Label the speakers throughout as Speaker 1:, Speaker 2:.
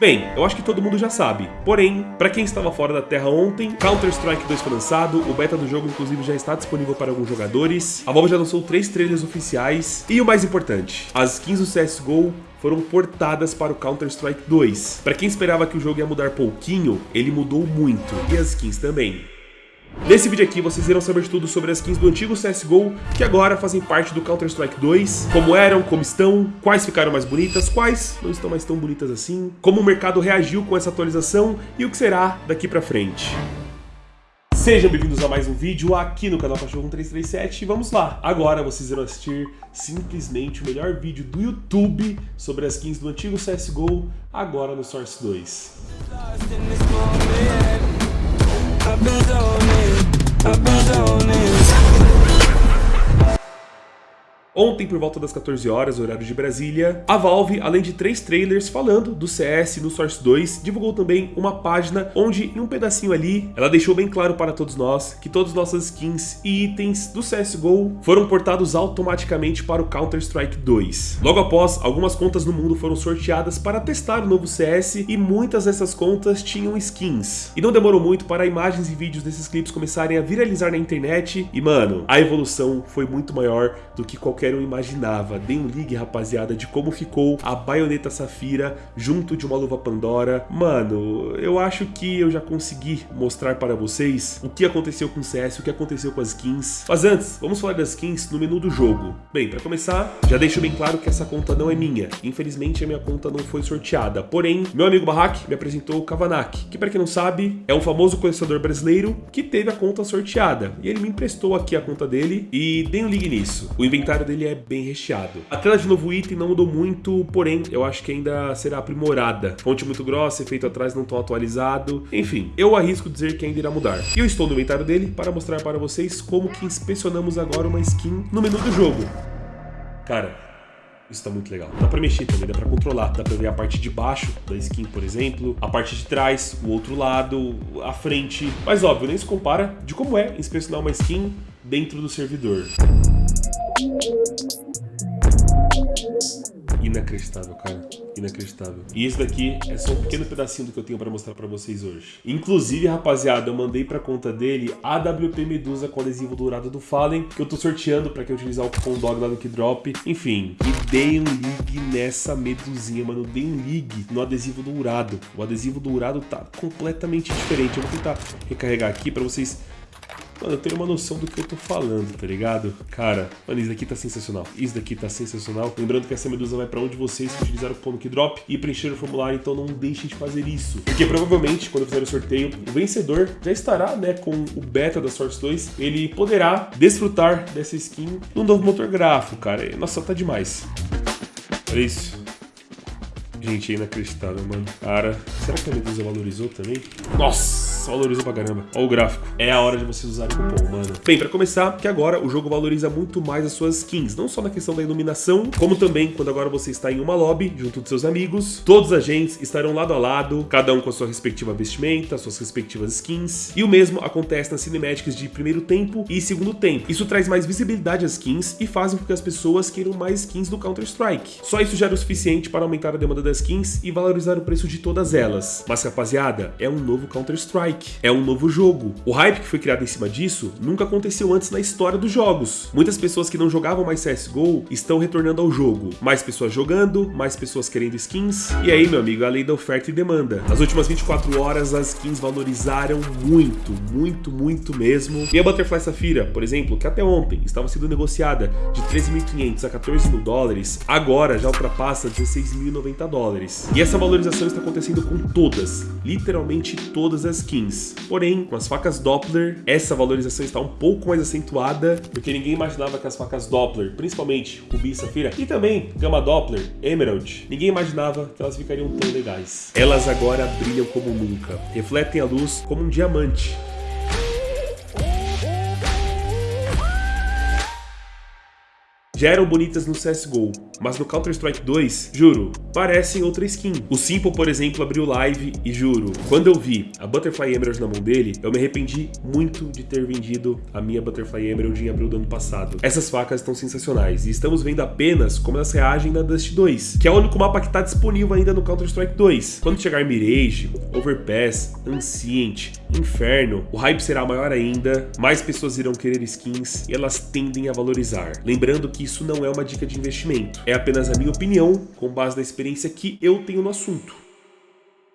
Speaker 1: Bem, eu acho que todo mundo já sabe. Porém, para quem estava fora da Terra ontem, Counter-Strike 2 foi lançado, o beta do jogo inclusive já está disponível para alguns jogadores, a Valve já lançou três trailers oficiais, e o mais importante, as skins do CSGO foram portadas para o Counter-Strike 2. Para quem esperava que o jogo ia mudar pouquinho, ele mudou muito, e as skins também. Nesse vídeo aqui vocês irão saber tudo sobre as skins do antigo CSGO, que agora fazem parte do Counter-Strike 2, como eram, como estão, quais ficaram mais bonitas, quais não estão mais tão bonitas assim, como o mercado reagiu com essa atualização e o que será daqui pra frente. Sejam bem-vindos a mais um vídeo aqui no canal Cachorro 1337 e vamos lá! Agora vocês irão assistir simplesmente o melhor vídeo do YouTube sobre as skins do antigo CSGO, agora no Source 2. I've been zoning, I've been zoning Ontem, por volta das 14 horas, horário de Brasília, a Valve, além de três trailers falando do CS no Source 2, divulgou também uma página onde, em um pedacinho ali, ela deixou bem claro para todos nós que todas as nossas skins e itens do CSGO foram portados automaticamente para o Counter-Strike 2. Logo após, algumas contas no mundo foram sorteadas para testar o novo CS e muitas dessas contas tinham skins. E não demorou muito para imagens e vídeos desses clipes começarem a viralizar na internet e, mano, a evolução foi muito maior do que qualquer um imaginava. Dê um ligue, rapaziada, de como ficou a baioneta Safira junto de uma luva Pandora. Mano, eu acho que eu já consegui mostrar para vocês o que aconteceu com o CS, o que aconteceu com as skins. Mas antes, vamos falar das skins no menu do jogo. Bem, para começar, já deixo bem claro que essa conta não é minha. Infelizmente, a minha conta não foi sorteada. Porém, meu amigo Barrack me apresentou o Kavanak, que para quem não sabe, é um famoso colecionador brasileiro que teve a conta sorteada. E ele me emprestou aqui a conta dele e dei um ligue nisso. O inventário dele ele é bem recheado. A tela de novo item não mudou muito, porém eu acho que ainda será aprimorada. Fonte muito grossa, efeito atrás não tão atualizado. Enfim, eu arrisco dizer que ainda irá mudar. E eu estou no inventário dele para mostrar para vocês como que inspecionamos agora uma skin no menu do jogo. Cara, isso tá muito legal. Dá pra mexer também, dá pra controlar. Dá pra ver a parte de baixo da skin, por exemplo, a parte de trás, o outro lado, a frente. Mas óbvio, nem se compara de como é inspecionar uma skin dentro do servidor. Inacreditável, cara. Inacreditável. E esse daqui é só um pequeno pedacinho do que eu tenho para mostrar para vocês hoje. Inclusive, rapaziada, eu mandei para conta dele a WP Medusa com adesivo dourado do Fallen, que eu tô sorteando para quem utilizar o cupom DOG lá no Keydrop. Enfim, e dei um ligue nessa medusinha, mano. Dei um ligue no adesivo dourado. O adesivo dourado tá completamente diferente. Eu vou tentar recarregar aqui para vocês Mano, eu tenho uma noção do que eu tô falando, tá ligado? Cara, mano, isso daqui tá sensacional. Isso daqui tá sensacional. Lembrando que essa medusa vai pra onde vocês que utilizaram o cupom Drop e preencheram o formulário, então não deixem de fazer isso. Porque provavelmente, quando fizer o sorteio, o vencedor já estará, né, com o beta da Source 2. Ele poderá desfrutar dessa skin no novo motor gráfico, cara. Nossa, tá demais. Olha isso. Gente, é inacreditável, mano. Cara, será que a Medusa valorizou também? Nossa! Valorizou pra caramba. Olha o gráfico. É a hora de vocês usarem o cupom, mano. Bem, pra começar, que agora o jogo valoriza muito mais as suas skins. Não só na questão da iluminação, como também quando agora você está em uma lobby, junto dos seus amigos. Todos os agentes estarão lado a lado, cada um com a sua respectiva vestimenta, suas respectivas skins. E o mesmo acontece nas cinemáticas de primeiro tempo e segundo tempo. Isso traz mais visibilidade às skins e faz com que as pessoas queiram mais skins do Counter-Strike. Só isso já o suficiente para aumentar a demanda das skins e valorizar o preço de todas elas. Mas rapaziada, é um novo Counter-Strike. É um novo jogo. O hype que foi criado em cima disso nunca aconteceu antes na história dos jogos. Muitas pessoas que não jogavam mais CSGO estão retornando ao jogo. Mais pessoas jogando, mais pessoas querendo skins. E aí, meu amigo, a lei da oferta e demanda. Nas últimas 24 horas, as skins valorizaram muito, muito, muito mesmo. E a Butterfly Safira, por exemplo, que até ontem estava sendo negociada de 13.500 a 14 mil dólares, agora já ultrapassa 16.090 dólares. E essa valorização está acontecendo com todas, literalmente todas as skins Porém, com as facas Doppler, essa valorização está um pouco mais acentuada, porque ninguém imaginava que as facas Doppler, principalmente Ruby e Safira, e também Gama Doppler, Emerald, ninguém imaginava que elas ficariam tão legais. Elas agora brilham como nunca, refletem a luz como um diamante, já eram bonitas no CSGO, mas no Counter-Strike 2, juro, parecem outra skin. O Simple, por exemplo, abriu live e juro, quando eu vi a Butterfly Emerald na mão dele, eu me arrependi muito de ter vendido a minha Butterfly Emerald em abril do ano passado. Essas facas estão sensacionais e estamos vendo apenas como elas reagem na Dust 2, que é o único mapa que está disponível ainda no Counter-Strike 2. Quando chegar Mirage, Overpass, Ancient, Inferno, o hype será maior ainda, mais pessoas irão querer skins e elas tendem a valorizar. Lembrando que isso não é uma dica de investimento, é apenas a minha opinião com base na experiência que eu tenho no assunto.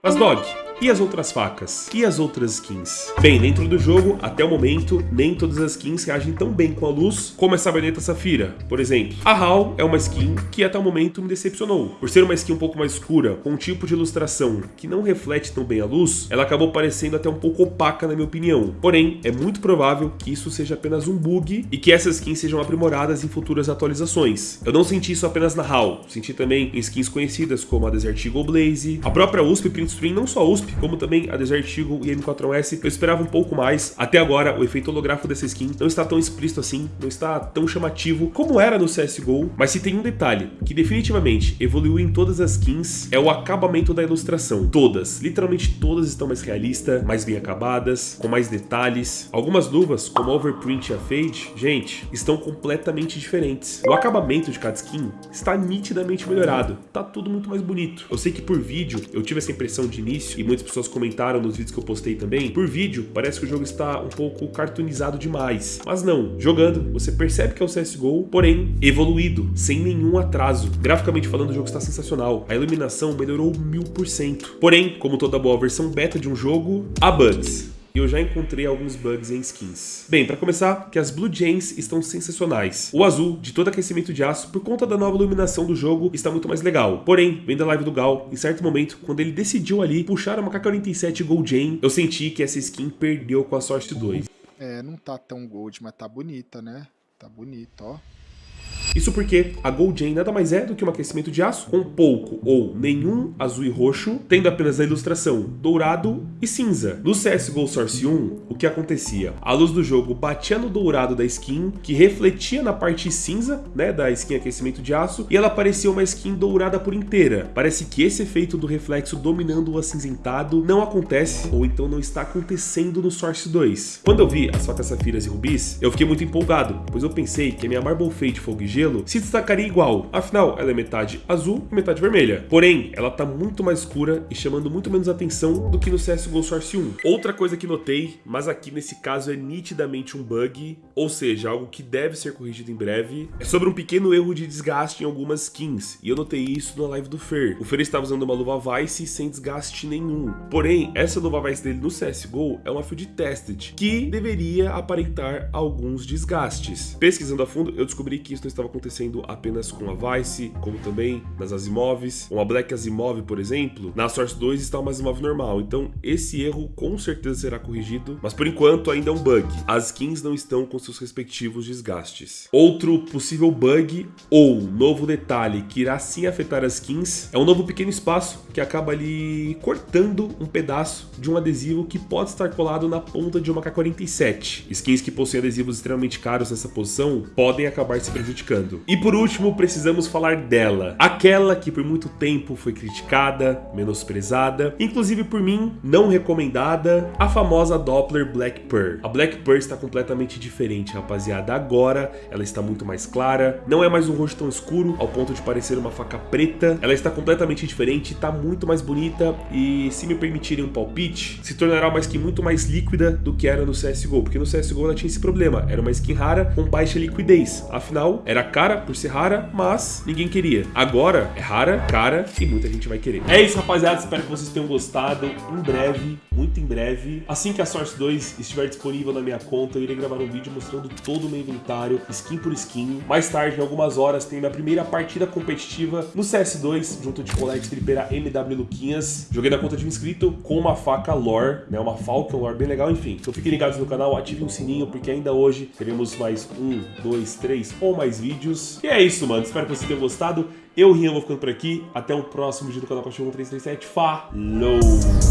Speaker 1: Mas Dog, e as outras facas? E as outras skins? Bem, dentro do jogo, até o momento, nem todas as skins reagem tão bem com a luz como essa baioneta safira, por exemplo. A HAL é uma skin que até o momento me decepcionou. Por ser uma skin um pouco mais escura, com um tipo de ilustração que não reflete tão bem a luz, ela acabou parecendo até um pouco opaca na minha opinião. Porém, é muito provável que isso seja apenas um bug e que essas skins sejam aprimoradas em futuras atualizações. Eu não senti isso apenas na HAL, senti também em skins conhecidas como a Desert Eagle Blaze, a própria USP Print Stream, não só a USP, como também a Desert Eagle e a M4S. Eu esperava um pouco mais. Até agora, o efeito holográfico dessa skin não está tão explícito assim, não está tão chamativo como era no CSGO. Mas se tem um detalhe que definitivamente evoluiu em todas as skins, é o acabamento da ilustração. Todas, literalmente todas estão mais realistas, mais bem acabadas, com mais detalhes. Algumas luvas, como a Overprint e a Fade, gente, estão completamente diferentes. O acabamento de cada skin está nitidamente melhorado. Tá tudo muito mais bonito. Eu sei que por vídeo eu tive essa impressão de início e muitas pessoas comentaram nos vídeos que eu postei também, por vídeo parece que o jogo está um pouco cartoonizado demais. Mas não, jogando, você percebe que é o CSGO, porém evoluído, sem nenhum atraso. Graficamente falando, o jogo está sensacional. A iluminação melhorou mil por cento. Porém, como toda boa versão beta de um jogo, há bugs e eu já encontrei alguns bugs em skins. Bem, para começar, que as Blue Jays estão sensacionais. O azul, de todo aquecimento de aço, por conta da nova iluminação do jogo, está muito mais legal. Porém, vendo a live do Gal, em certo momento, quando ele decidiu ali puxar uma K-47 Gold Jane, eu senti que essa skin perdeu com a Source 2.
Speaker 2: É, não tá tão gold, mas tá bonita, né? Tá bonita, ó.
Speaker 1: Isso porque a Gold Jane nada mais é do que um aquecimento de aço com pouco ou nenhum azul e roxo, tendo apenas a ilustração dourado e cinza. No CSGO Source 1, o que acontecia? A luz do jogo batia no dourado da skin, que refletia na parte cinza, né, da skin aquecimento de aço, e ela parecia uma skin dourada por inteira. Parece que esse efeito do reflexo dominando o acinzentado não acontece, ou então não está acontecendo no Source 2. Quando eu vi as facas safiras e rubis, eu fiquei muito empolgado, pois eu pensei que a minha Marble Fade Fogo e Gelo gelo se destacaria igual, afinal ela é metade azul e metade vermelha. Porém, ela tá muito mais escura e chamando muito menos atenção do que no CSGO Source 1. Outra coisa que notei, mas aqui nesse caso é nitidamente um bug, ou seja, algo que deve ser corrigido em breve, é sobre um pequeno erro de desgaste em algumas skins, e eu notei isso na live do Fer. O Fer estava usando uma luva Vice sem desgaste nenhum. Porém, essa luva Vice dele no CSGO é uma Field Tested, que deveria aparentar alguns desgastes. Pesquisando a fundo, eu descobri que isso não estava acontecendo apenas com a Vice, como também nas Asimovs. Uma Black Asimov, por exemplo, na Source 2 está uma Asimov normal, então esse erro com certeza será corrigido, mas por enquanto ainda é um bug. As skins não estão com seus respectivos desgastes. Outro possível bug ou novo detalhe que irá sim afetar as skins é um novo pequeno espaço que acaba ali cortando um pedaço de um adesivo que pode estar colado na ponta de uma K-47. Skins que possuem adesivos extremamente caros nessa posição podem acabar se prejudicando. E por último, precisamos falar dela. Aquela que por muito tempo foi criticada, menosprezada, inclusive por mim, não recomendada, a famosa Doppler Black Pearl. A Black Pearl está completamente diferente, rapaziada. Agora, ela está muito mais clara, não é mais um rosto tão escuro, ao ponto de parecer uma faca preta. Ela está completamente diferente, está muito mais bonita e, se me permitirem um palpite, se tornará uma skin muito mais líquida do que era no CSGO, porque no CSGO ela tinha esse problema, era uma skin rara com baixa liquidez. Afinal, era cara por ser rara, mas ninguém queria. Agora é rara, cara e muita gente vai querer. É isso, rapaziada. Espero que vocês tenham gostado. Em breve, muito em breve, assim que a Source 2 estiver disponível na minha conta, eu irei gravar um vídeo mostrando todo o meu inventário, skin por skin. Mais tarde, em algumas horas, tem minha primeira partida competitiva no CS2, junto de colega stripeira MW Luquinhas. Joguei na conta de um inscrito com uma faca lore, né? Uma Falcon lore bem legal, enfim. Então fiquem ligados no canal, ativem o sininho, porque ainda hoje teremos mais um, dois, três ou mais vídeos vídeos. E é isso, mano. Espero que vocês tenham gostado. Eu, Rian, vou ficando por aqui. Até o próximo vídeo do canal Cachorro 1337. Falou!